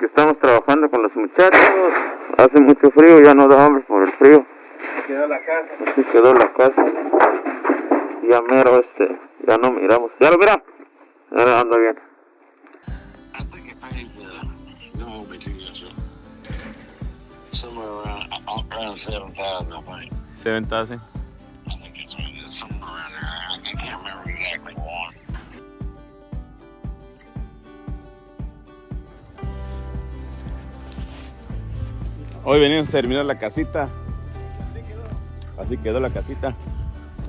que estamos trabajando con los muchachos. Hace mucho frío, ya no da hambre por el frío. Quedó la casa. Así quedó la casa. Ya mero este, ya no miramos. ¿Ya lo mira? Ahora anda bien. I think it pays uh, this, but somewhere around around seven thousand, I think. 7000. I Hoy venimos a terminar la casita. Así quedó la casita.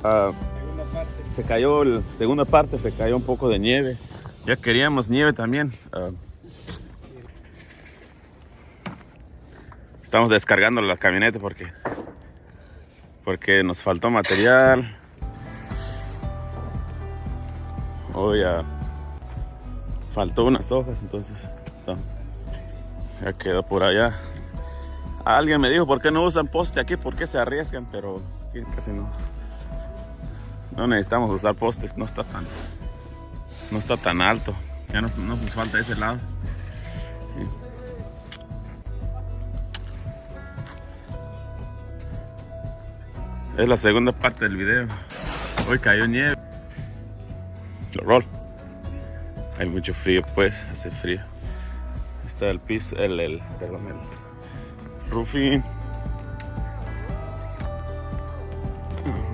Ah, se cayó la segunda parte, se cayó un poco de nieve. Ya queríamos nieve también. Ah, estamos descargando la camioneta porque porque nos faltó material. Hoy ah, faltó unas hojas, entonces ya quedó por allá. Alguien me dijo, ¿por qué no usan poste aquí? ¿Por qué se arriesgan? Pero casi no. No necesitamos usar postes, no está tan, no está tan alto. Ya no, no nos falta ese lado. Es la segunda parte del video. Hoy cayó nieve. Lo roll. Hay mucho frío, pues, hace frío. Está el piso, el, el, perdón, el roofing.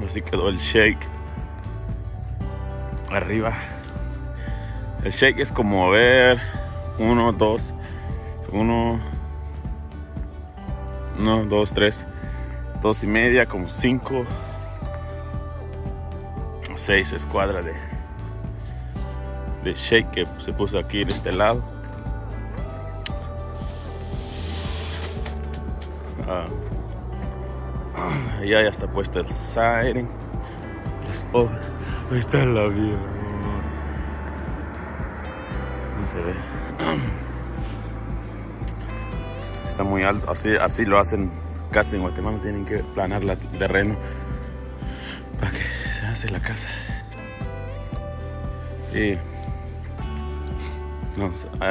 Así quedó el shake. Arriba. El shake es como ver uno, dos, uno, uno, dos, tres, dos y media, como cinco, seis escuadras de, de shake que se puso aquí en este lado. Ah, ya, ya está puesto el. Las hojas. Ahí está el avión. No se ve. Está muy alto. Así, así lo hacen casi en Guatemala. Tienen que planar el terreno para que se hace la casa. Y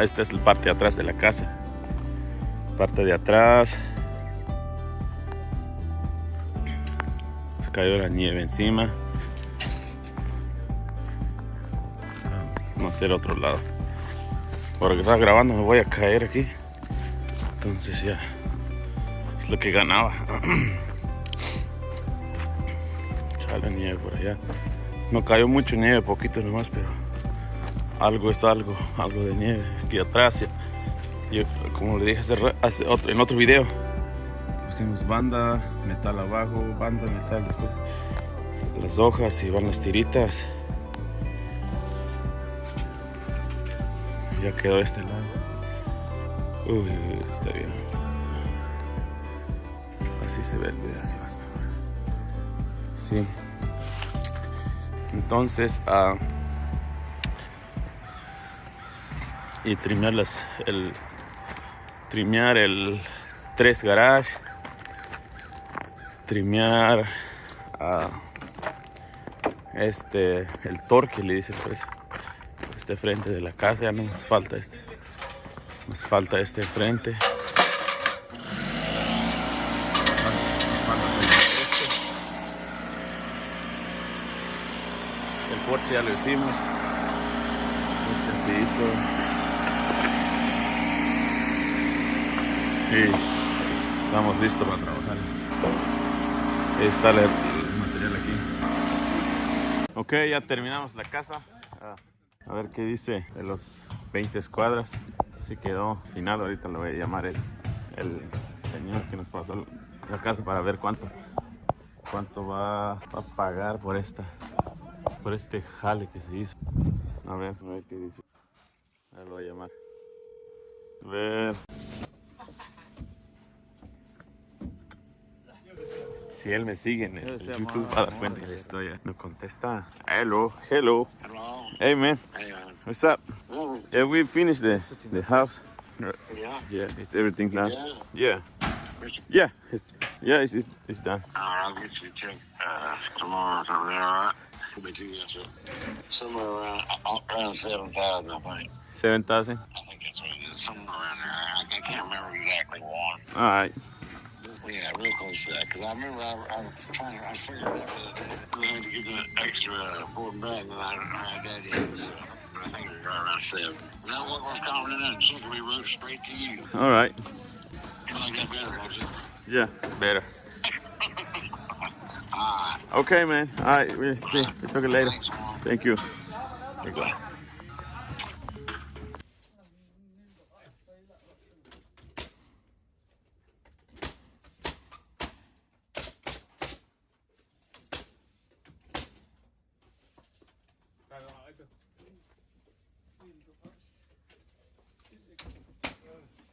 esta es la parte de atrás de la casa. Parte de atrás. Cayó la nieve encima. Vamos a hacer otro lado. Porque estaba grabando me voy a caer aquí. Entonces ya es lo que ganaba. Sale nieve por allá. No cayó mucho nieve, poquito nomás, pero algo es algo, algo de nieve aquí atrás. Yo, como le dije hace, en otro video, pusimos banda, metal abajo, banda, metal después, las hojas y van las tiritas. Ya quedó este lado. Uy, está bien. Así se ve el video, así más mejor. Sí. Entonces, ah, y trimear las, el trimear el 3 garage, trimear ah, este el torque le dicen pues este frente de la casa ya no nos falta este nos falta este frente. El porche ya lo hicimos. Este se hizo. Y estamos listos para trabajar está el, material aquí ok ya terminamos la casa Ah, a ver qué dice de los 20 escuadras. Así quedó final. Ahorita lo voy a llamar el, señor que nos pasó la casa para ver cuánto cuánto va a pagar por esta por este jale que se hizo. A ver, a ver qué dice. A ver, lo voy a llamar. A ver. Si él me sigue en el, el YouTube, va a dar cuenta que le estoy. Me contesta. Hello, hello. Hello. Hey man, Hey, man. what's up? Mm, Yeah, we finished the the house. Yeah. Yeah, it's everything done. Yeah. Yeah, yeah, it's yeah, it's it's, it's done. All right, I'll get you a check uh, tomorrow or something. All right. Hold me to that. Somewhere around around seven thousand, I think. Seven thousand. I think that's what it is. Somewhere around there. I, can't remember exactly one. All right. Yeah, real close to that. Because I remember I, I was trying, I figured out that we had to get the extra uh, board back, and I, I had that in. So I think it was right around seven. Is that what was coming in and something we wrote straight to you? All right. You like that better, don't you? Yeah, better. Ah, Okay, man. All right. We'll see. We'll talk later. thanks, Thank you. Thank Thank you.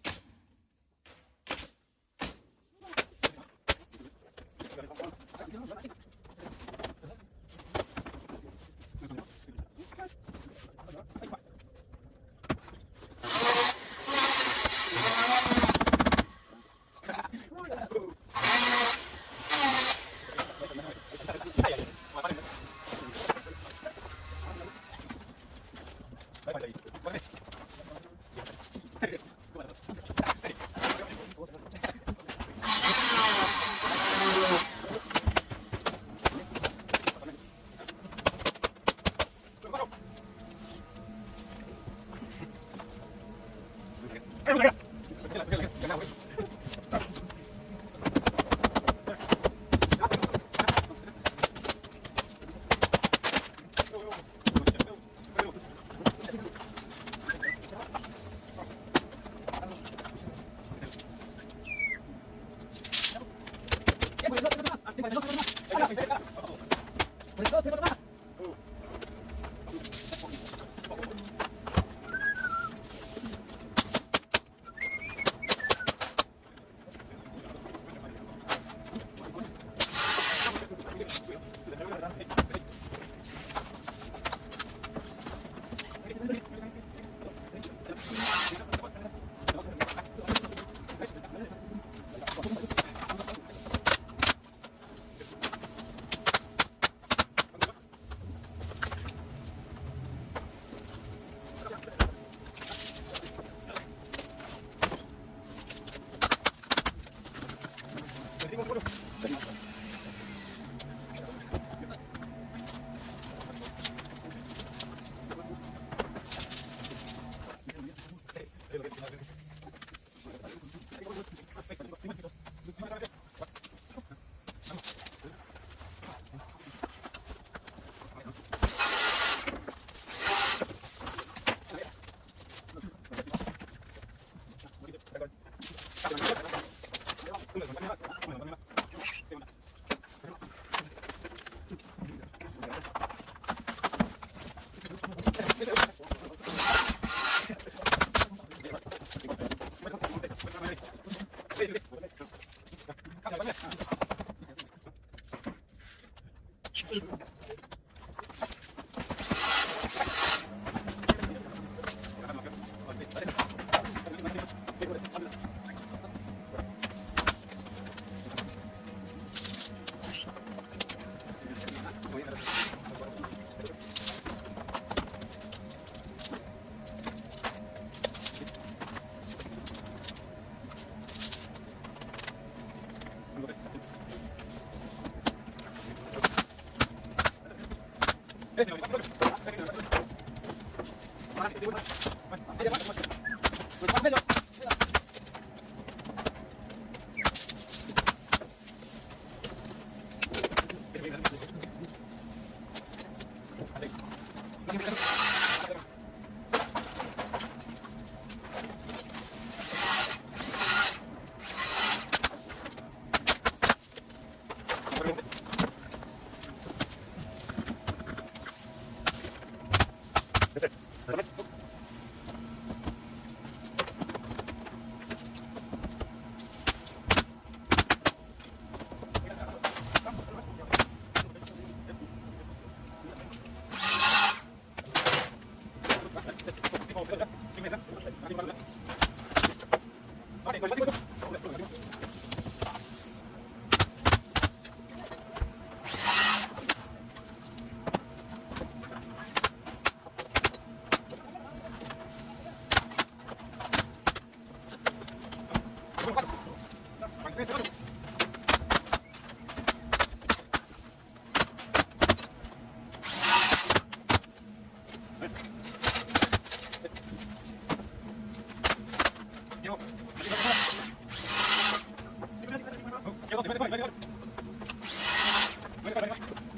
Wait. Ooh. Wait. Pues ・あっ!